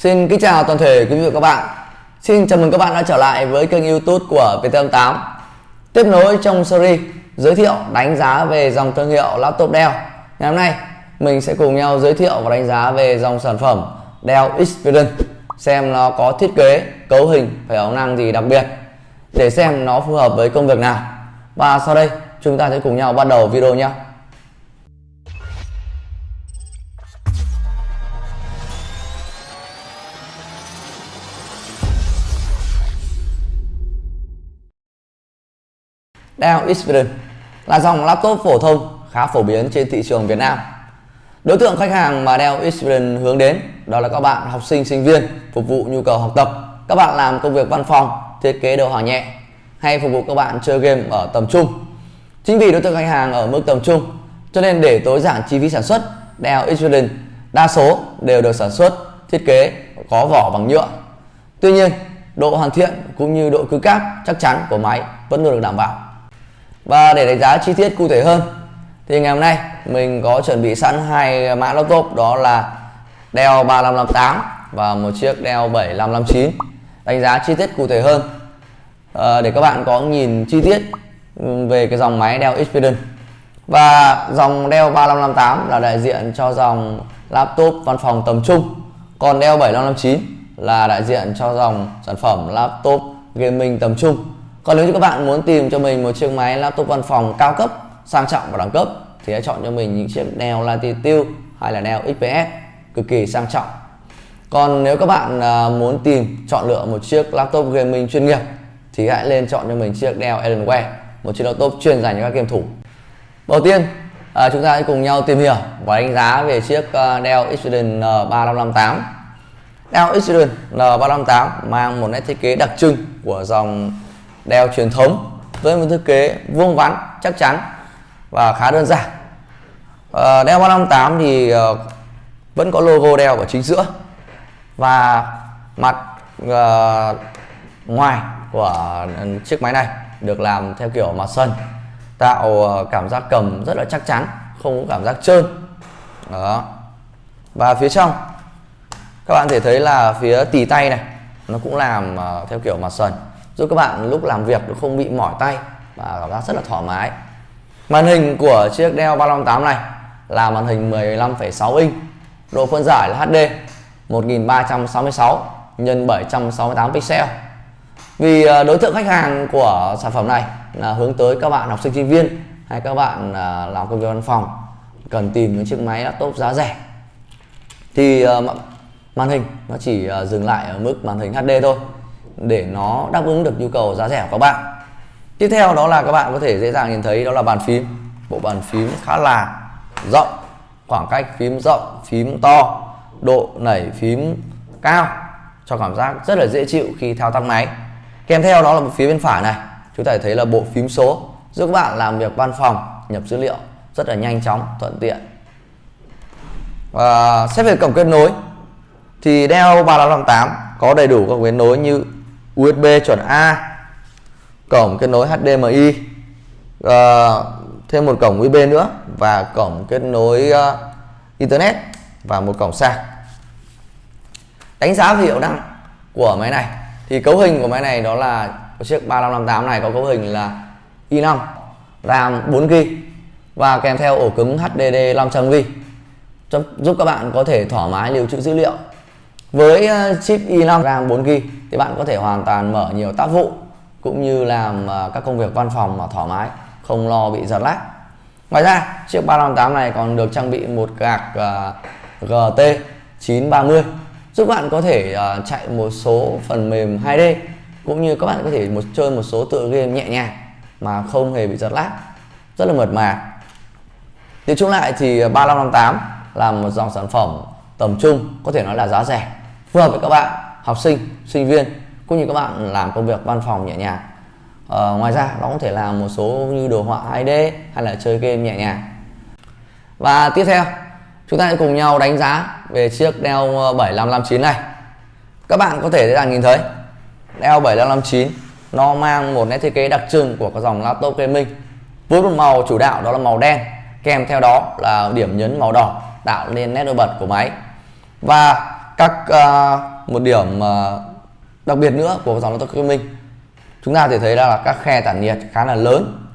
Xin kính chào toàn thể quý vị và các bạn. Xin chào mừng các bạn đã trở lại với kênh YouTube của VT88. Tiếp nối trong series giới thiệu đánh giá về dòng thương hiệu laptop Dell. Ngày hôm nay mình sẽ cùng nhau giới thiệu và đánh giá về dòng sản phẩm Dell Experience xem nó có thiết kế, cấu hình phải hiệu năng gì đặc biệt để xem nó phù hợp với công việc nào. Và sau đây chúng ta sẽ cùng nhau bắt đầu video nhé. Dell Inspiron là dòng laptop phổ thông khá phổ biến trên thị trường Việt Nam. Đối tượng khách hàng mà Dell Inspiron hướng đến đó là các bạn học sinh sinh viên phục vụ nhu cầu học tập, các bạn làm công việc văn phòng, thiết kế đồ họa nhẹ hay phục vụ các bạn chơi game ở tầm trung. Chính vì đối tượng khách hàng ở mức tầm trung cho nên để tối giản chi phí sản xuất, Dell Inspiron đa số đều được sản xuất thiết kế có vỏ bằng nhựa. Tuy nhiên, độ hoàn thiện cũng như độ cứng cáp chắc chắn của máy vẫn luôn được đảm bảo. Và để đánh giá chi tiết cụ thể hơn thì ngày hôm nay mình có chuẩn bị sẵn hai mã laptop đó là Dell 3558 và một chiếc Dell 7559 đánh giá chi tiết cụ thể hơn. À, để các bạn có nhìn chi tiết về cái dòng máy Dell Experience. Và dòng Dell 3558 là đại diện cho dòng laptop văn phòng tầm trung. Còn Dell 7559 là đại diện cho dòng sản phẩm laptop gaming tầm trung còn nếu như các bạn muốn tìm cho mình một chiếc máy laptop văn phòng cao cấp, sang trọng và đẳng cấp, thì hãy chọn cho mình những chiếc Dell Latitude hay là Dell XPS cực kỳ sang trọng. Còn nếu các bạn à, muốn tìm chọn lựa một chiếc laptop gaming chuyên nghiệp, thì hãy lên chọn cho mình chiếc Dell Alienware một chiếc laptop chuyên dành cho các game thủ. Đầu tiên à, chúng ta hãy cùng nhau tìm hiểu và đánh giá về chiếc Dell Experience N3558 Dell Experience N358 mang một nét thiết kế đặc trưng của dòng đèo truyền thống với một thiết kế vuông vắn chắc chắn và khá đơn giản. À, đeo 358 thì à, vẫn có logo đeo ở chính giữa và mặt à, ngoài của ừ, chiếc máy này được làm theo kiểu mặt sân tạo cảm giác cầm rất là chắc chắn không có cảm giác trơn. Đó. Và phía trong các bạn thể thấy là phía tì tay này nó cũng làm theo kiểu mặt sần giúp các bạn lúc làm việc không bị mỏi tay và cảm giác rất là thoải mái. Màn hình của chiếc Dell 358 này là màn hình 15,6 inch độ phân giải là HD 1366 x 768 pixel. Vì ờ, đối tượng khách hàng của sản phẩm này là hướng tới các bạn học sinh sinh viên hay các bạn ờ, làm công việc văn phòng cần tìm những chiếc máy laptop giá rẻ. Thì ờ, màn hình nó chỉ dừng lại ở mức màn hình HD thôi để nó đáp ứng được nhu cầu giá rẻ của các bạn. Tiếp theo đó là các bạn có thể dễ dàng nhìn thấy đó là bàn phím. Bộ bàn phím khá là rộng, khoảng cách phím rộng, phím to, độ nảy phím cao, cho cảm giác rất là dễ chịu khi thao tác máy. Kèm theo đó là phía bên phải này, chúng ta thấy là bộ phím số, giúp các bạn làm việc văn phòng, nhập dữ liệu rất là nhanh chóng, thuận tiện. Và xét về cổng kết nối, thì Dell 3558 có đầy đủ các kết nối như USB chuẩn A cổng kết nối HDMI uh, ờ, thêm một cổng USB nữa và cổng kết nối uh, Internet và một cổng sạc. Đánh giá về hiệu năng của máy này thì cấu hình của máy này đó là chiếc 3558 này có cấu hình là i5 RAM 4GB và kèm theo ổ cứng HDD 500GB giúp các bạn có thể thoải mái lưu trữ dữ liệu với ờ, chip i5 RAM 4GB thì bạn có thể hoàn toàn mở nhiều tác vụ cũng như làm ờ, các công việc văn phòng mà thoải mái, không lo bị giật lag. Ngoài ra, chiếc 358 này còn được trang bị một card uh, GT 930 giúp bạn có thể uh, chạy một số phần mềm 2D cũng như các bạn có thể một chơi một số tựa game nhẹ nhàng mà không hề bị giật lag, rất là mượt mà. Nói chung lại thì 3558 là một dòng sản phẩm tầm trung có thể nói là giá rẻ phù hợp với các bạn học sinh sinh viên cũng như các bạn làm công việc văn phòng nhẹ nhàng. Ờ, ngoài ra nó có thể làm một số như đồ họa 2D hay là chơi game nhẹ nhàng. Và tiếp theo chúng ta sẽ cùng nhau đánh giá về chiếc Dell 7559 này. Các bạn có thể dễ dàng nhìn thấy Dell 7559 nó mang một nét thiết kế đặc trưng của các dòng laptop gaming. Với một màu chủ đạo đó là màu đen kèm theo đó là điểm nhấn màu đỏ tạo nên nét nổi bật của máy. Và các uh, một điểm uh, đặc biệt nữa của dòng laptop gaming chúng ta thể thấy là các khe tản nhiệt khá là lớn.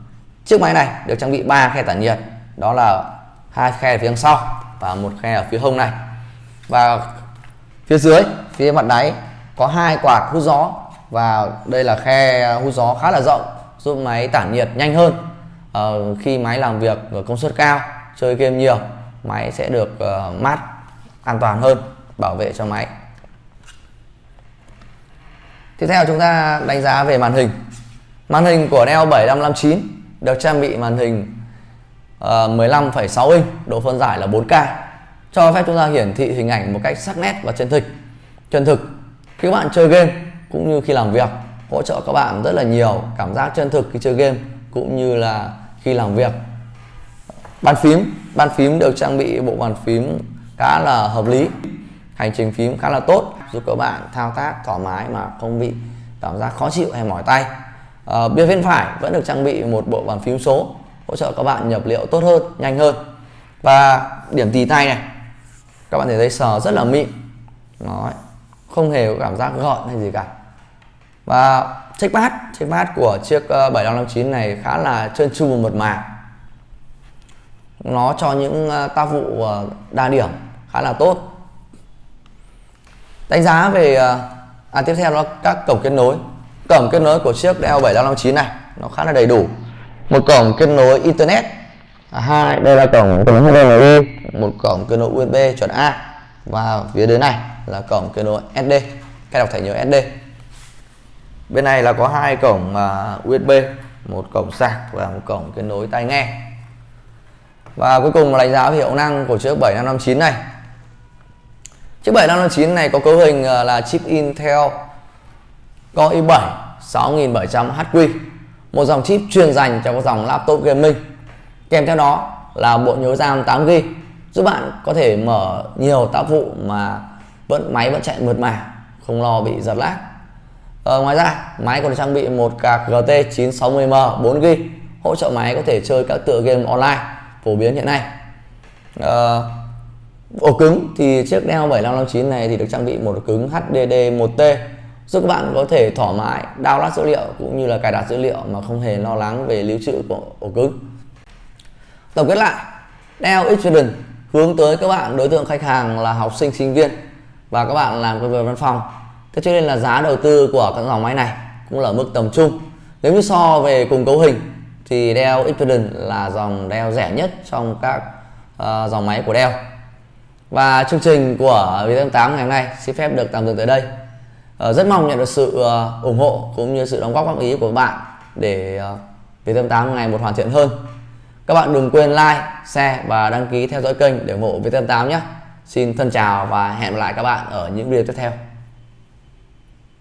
Chiếc máy này được trang bị 3 khe tản nhiệt đó là hai khe ở phía sau và một khe ở phía hông này. Và phía dưới phía mặt đáy có hai quạt hút gió và đây là khe hút gió khá là rộng giúp máy tản nhiệt nhanh hơn. Uh, khi máy làm việc ở công suất cao chơi game nhiều máy sẽ được uh, mát an toàn hơn bảo vệ cho máy. Tiếp theo chúng ta đánh giá về màn hình. Màn hình của Neo 7559 được trang bị màn hình ờ, uh, 15,6 inch độ phân giải là 4K cho phép chúng ta hiển thị hình ảnh một cách sắc nét và chân thực. Chân thực. Khi các bạn chơi game cũng như khi làm việc hỗ trợ các bạn rất là nhiều cảm giác chân thực khi chơi game cũng như là khi làm việc. Bàn phím. Bàn phím được trang bị bộ bàn phím khá là hợp lý hành trình phím khá là tốt giúp các bạn thao tác thoải mái mà không bị cảm giác khó chịu hay mỏi tay. À, bên bên phải vẫn được trang bị một bộ bàn phím số hỗ trợ các bạn nhập liệu tốt hơn nhanh hơn. Và điểm tì tay này các bạn thể thấy sờ rất là mịn. Đó, không hề có cảm giác gọn hay gì cả. Và checkpad checkpad của chiếc ờ, 7559 này khá là trơn tru và mượt mà. Nó cho những ờ, tác vụ đa điểm khá là tốt đánh giá về ờ, à, tiếp theo là các cổng kết nối. Cổng kết nối của chiếc Dell 7559 này nó khá là đầy đủ. Một cổng kết nối internet. À, hai đây là cổng kết nối HDMI một cổng kết nối USB chuẩn A. Và phía dưới này là cổng kết nối SD cái đọc thẻ nhớ SD bên này là có hai cổng à, uh, USB một cổng sạc và một cổng kết nối tai nghe. Và cuối cùng là đánh giá về hiệu năng của chiếc 7559 này chiếc 7559 này có cấu hình ờ, là chip Intel Core i7 6700HQ một dòng chip chuyên dành cho các dòng laptop gaming. Kèm theo đó là bộ nhớ RAM 8GB giúp bạn có thể mở nhiều tác vụ mà vẫn máy vẫn chạy mượt mà không lo bị giật lag. Ờ, ngoài ra máy còn trang bị một card GT 960M 4GB hỗ trợ máy có thể chơi các tựa game online phổ biến hiện nay. Ờ, ổ cứng thì chiếc Dell 7559 này thì được trang bị một ổ cứng HDD 1T giúp các bạn có thể thoải mái download dữ liệu cũng như là cài đặt dữ liệu mà không hề lo lắng về lưu trữ của ổ cứng. Tổng kết lại Dell Experience hướng tới các bạn đối tượng khách hàng là học sinh sinh viên và các bạn làm công việc văn phòng. Thế cho nên là giá đầu tư của các dòng máy này cũng là mức tầm trung. Nếu như so về cùng cấu hình thì Dell Experience là dòng Dell rẻ nhất trong các uh, dòng máy của Dell và chương trình của Viettel 8 ngày hôm nay xin phép được tạm dừng tới đây. Ờ, rất mong nhận được sự ờ, ủng hộ cũng như sự đóng góp góp ý của các bạn để uh, Viettel 8 ngày một hoàn thiện hơn. Các bạn đừng quên like, share và đăng ký theo dõi kênh để ủng hộ Viettel 8 nhé. Xin thân chào và hẹn gặp lại các bạn ở những video tiếp theo.